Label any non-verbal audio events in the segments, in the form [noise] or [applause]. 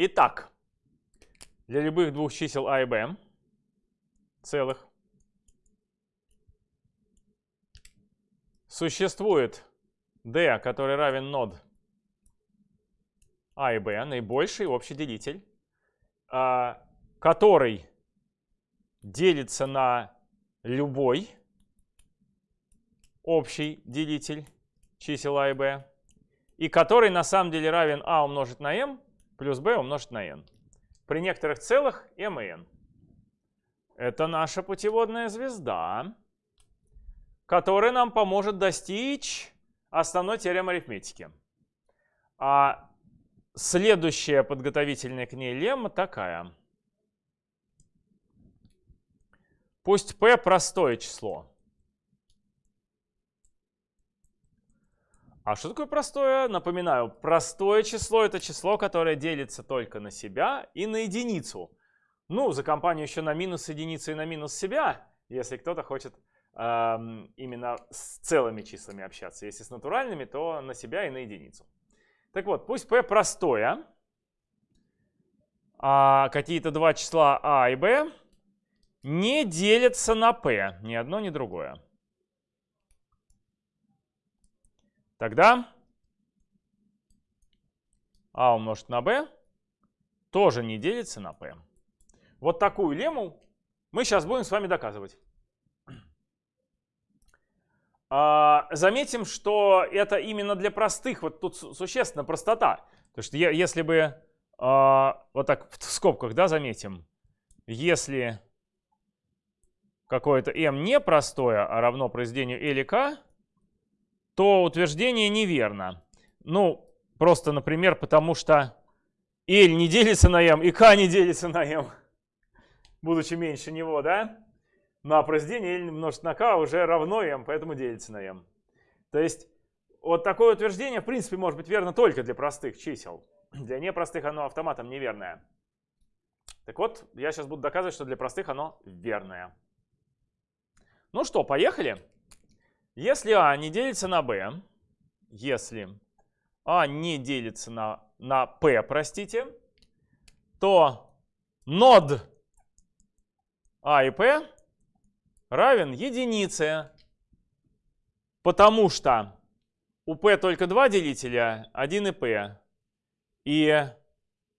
Итак, для любых двух чисел а и b целых существует d, который равен нод а и b, наибольший общий делитель, а, который делится на любой общий делитель чисел а и b, и который на самом деле равен а умножить на m плюс b умножить на n. При некоторых целых m и n. Это наша путеводная звезда, которая нам поможет достичь основной теоремы арифметики. А следующая подготовительная к ней лемма такая. Пусть p простое число. А что такое простое? Напоминаю, простое число это число, которое делится только на себя и на единицу. Ну, за компанию еще на минус единицы и на минус себя, если кто-то хочет эм, именно с целыми числами общаться. Если с натуральными, то на себя и на единицу. Так вот, пусть p простое, а какие-то два числа а и b не делятся на p, ни одно, ни другое. Тогда а умножить на b тоже не делится на p. Вот такую лему мы сейчас будем с вами доказывать. А, заметим, что это именно для простых, вот тут существенно простота. То есть если бы, а, вот так в скобках, да, заметим, если какое-то m непростое, а равно произведению L и K, то утверждение неверно. Ну, просто, например, потому что L не делится на m и K не делится на m, будучи меньше него, да? Ну а произведение L умножить на K уже равно m, поэтому делится на m. То есть вот такое утверждение, в принципе, может быть верно только для простых чисел. Для непростых оно автоматом неверное. Так вот, я сейчас буду доказывать, что для простых оно верное. Ну что, поехали? Если А не делится на Б, если А не делится на, на P, простите, то нод А и P равен единице, потому что у P только два делителя, 1 и P. И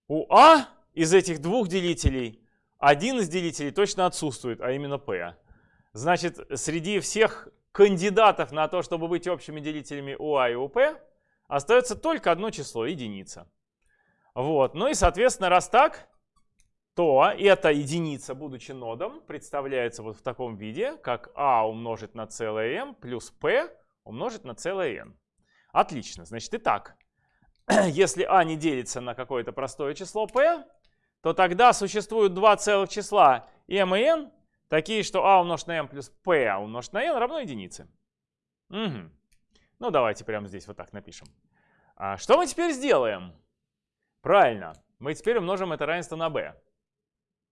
у А из этих двух делителей один из делителей точно отсутствует, а именно P. Значит, среди всех кандидатов на то, чтобы быть общими делителями у А и у П, остается только одно число, единица. Вот. Ну и, соответственно, раз так, то эта единица, будучи нодом, представляется вот в таком виде, как А умножить на целое m плюс P умножить на целое n. Отлично. Значит, итак, [clears throat] если А не делится на какое-то простое число P, то тогда существуют два целых числа m и n, такие, что а умножить на m плюс p умножить на n равно единице. Угу. Ну, давайте прямо здесь вот так напишем. А что мы теперь сделаем? Правильно, мы теперь умножим это равенство на b.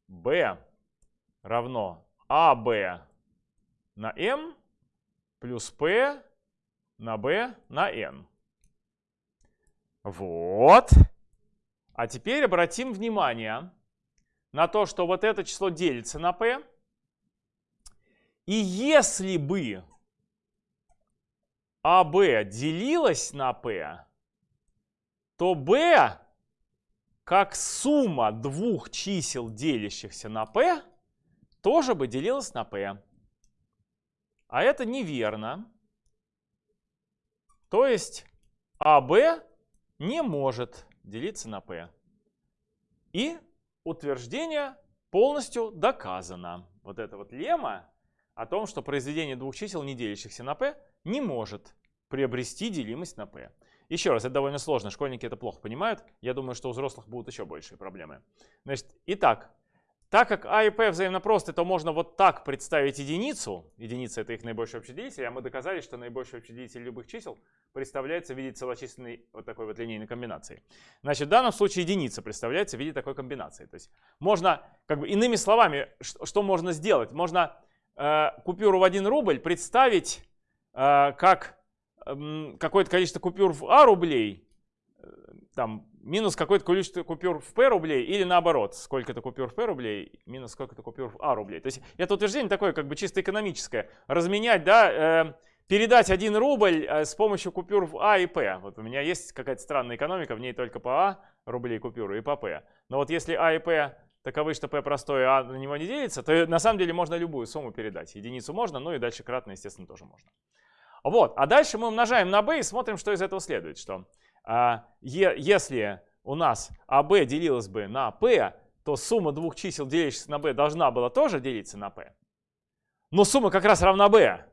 b равно ab на m плюс p на b на n. Вот. А теперь обратим внимание на то, что вот это число делится на p, и если бы АБ делилось на P, то B как сумма двух чисел, делящихся на P, тоже бы делилось на P. А это неверно. То есть АБ не может делиться на P. И утверждение полностью доказано. Вот это вот лемма о том, что произведение двух чисел, не делящихся на p, не может приобрести делимость на p. Еще раз, это довольно сложно, школьники это плохо понимают. Я думаю, что у взрослых будут еще большие проблемы. Значит, итак, так как а и p взаимно просты, то можно вот так представить единицу. Единица — это их наибольший общий делитель, а мы доказали, что наибольший общий делитель любых чисел представляется в виде целочисленной вот такой вот линейной комбинации. Значит, в данном случае единица представляется в виде такой комбинации. То есть можно, как бы иными словами, что, что можно сделать? Можно Э, купюру в 1 рубль представить э, как какое-то количество купюр в А рублей, э, там минус какое-то количество купюр в P рублей или наоборот, сколько-то купюр в P рублей минус сколько-то купюр в A рублей. То есть это утверждение такое как бы чисто экономическое. Разменять, да, передать 1 рубль с помощью купюр в А и П. Вот у меня есть какая-то странная экономика, в ней только по А рублей купюры и по П. Но вот если А и П таковы, что P простой, а на него не делится, то на самом деле можно любую сумму передать. Единицу можно, ну и дальше кратно, естественно, тоже можно. Вот, а дальше мы умножаем на b и смотрим, что из этого следует. Что а, е, если у нас АБ делилось бы на p, то сумма двух чисел, делящихся на b, должна была тоже делиться на p. Но сумма как раз равна b,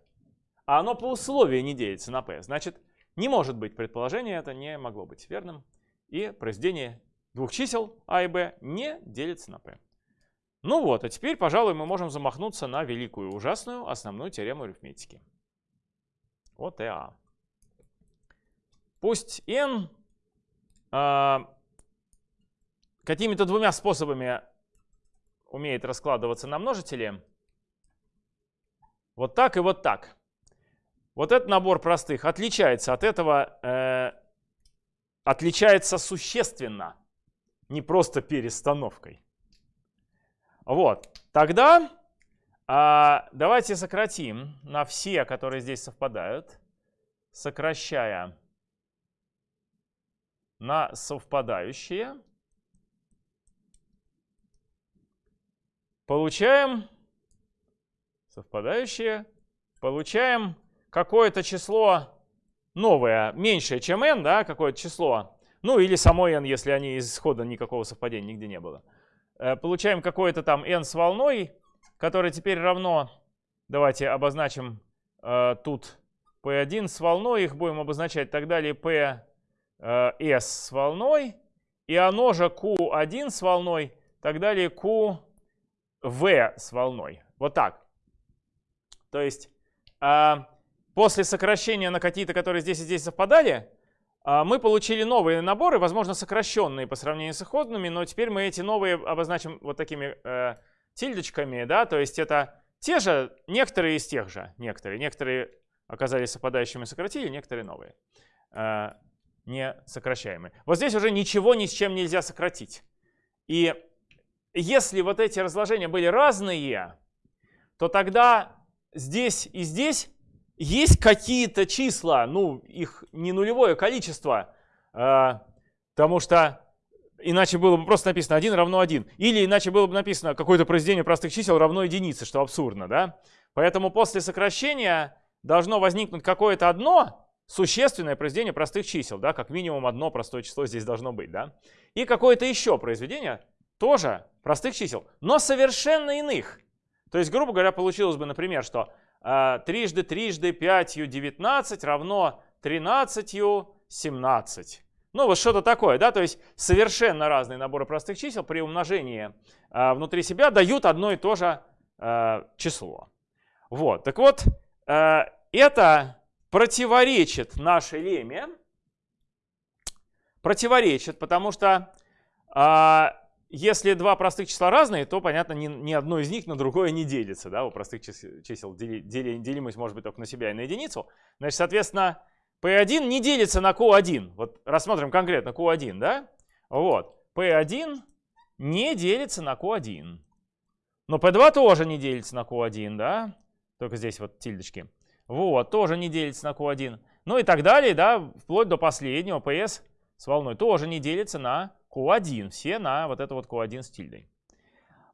а оно по условию не делится на p. Значит, не может быть предположение, это не могло быть верным. И произведение двух чисел а и b не делится на p. Ну вот, а теперь, пожалуй, мы можем замахнуться на великую ужасную основную теорему арифметики. Вот и а. Пусть n э, какими-то двумя способами умеет раскладываться на множители. Вот так и вот так. Вот этот набор простых отличается от этого, э, отличается существенно, не просто перестановкой. Вот, тогда а, давайте сократим на все, которые здесь совпадают, сокращая на совпадающие. Получаем совпадающие, получаем какое-то число новое, меньшее, чем n, да, какое-то число, ну или само n, если они исхода никакого совпадения нигде не было. Э, получаем какое-то там n с волной, которое теперь равно, давайте обозначим э, тут P1 с волной, их будем обозначать так далее P S с волной, и оно же Q1 с волной, так далее QV с волной. Вот так. То есть э, после сокращения на какие-то, которые здесь и здесь совпадали, мы получили новые наборы, возможно, сокращенные по сравнению с исходными, но теперь мы эти новые обозначим вот такими э, тильдочками, да, то есть это те же, некоторые из тех же, некоторые, некоторые оказались совпадающими, сократили, некоторые новые, э, не сокращаемые. Вот здесь уже ничего ни с чем нельзя сократить. И если вот эти разложения были разные, то тогда здесь и здесь есть какие-то числа, ну, их не нулевое количество, э, потому что Иначе было бы просто написано 1 равно 1. Или иначе было бы написано какое-то произведение простых чисел равно единице, что абсурдно. Да? Поэтому после сокращения должно возникнуть какое-то одно существенное произведение простых чисел. Да? Как минимум одно простое число здесь должно быть. Да? И какое-то еще произведение тоже простых чисел, но совершенно иных. То есть, грубо говоря, получилось бы, например, что трижды трижды 5 19 равно 13 17. Ну, вот что-то такое, да, то есть совершенно разные наборы простых чисел при умножении э, внутри себя дают одно и то же э, число. Вот, так вот, э, это противоречит нашей леме, противоречит, потому что э, если два простых числа разные, то, понятно, ни, ни одно из них на другое не делится, да, у простых чисел, дели, дели, делимость может быть только на себя и на единицу. Значит, соответственно, P1 не делится на Q1. Вот рассмотрим конкретно Q1, да? Вот. P1 не делится на Q1. Но P2 тоже не делится на Q1, да? Только здесь вот тильдочки. Вот, тоже не делится на Q1. Ну и так далее, да, вплоть до последнего PS с волной тоже не делится на Q1. Все на вот это вот Q1 с тильдой.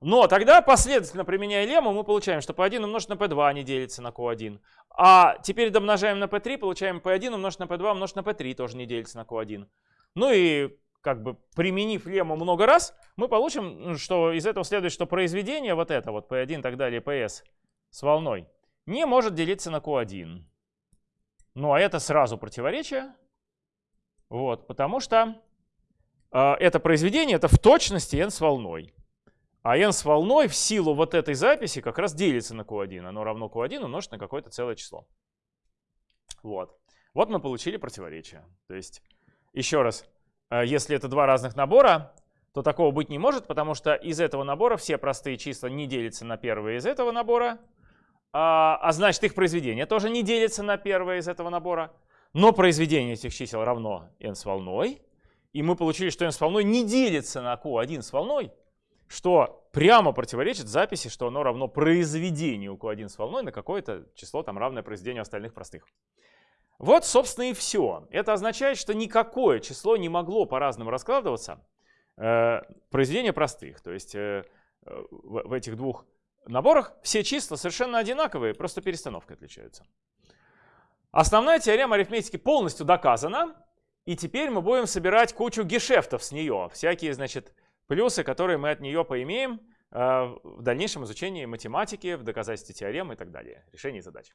Но тогда, последовательно применяя лемму, мы получаем, что P1 умножить на P2 не делится на Q1. А теперь домножаем на P3, получаем P1 умножить на P2 умножить на P3, тоже не делится на Q1. Ну и как бы применив лемму много раз, мы получим, что из этого следует, что произведение вот это, вот P1 и так далее, PS с волной, не может делиться на Q1. Ну а это сразу противоречие. Вот, потому что это произведение, это в точности n с волной. А n с волной в силу вот этой записи как раз делится на q1. Оно равно q1 умножить на какое-то целое число. Вот. Вот мы получили противоречие. То есть, еще раз, э, если это два разных набора, то такого быть не может, потому что из этого набора все простые числа не делятся на первые из этого набора, а, а значит их произведение тоже не делится на первое из этого набора. Но произведение этих чисел равно n с волной. И мы получили, что n с волной не делится на q1 с волной, что прямо противоречит записи, что оно равно произведению q1 с волной на какое-то число, там равное произведению остальных простых. Вот, собственно, и все. Это означает, что никакое число не могло по-разному раскладываться. Э, произведение простых. То есть э, в, в этих двух наборах все числа совершенно одинаковые, просто перестановкой отличаются. Основная теорема арифметики полностью доказана. И теперь мы будем собирать кучу гешефтов с нее. Всякие, значит, плюсы, которые мы от нее поимеем э, в дальнейшем изучении математики, в доказательстве теорем и так далее, решении задач.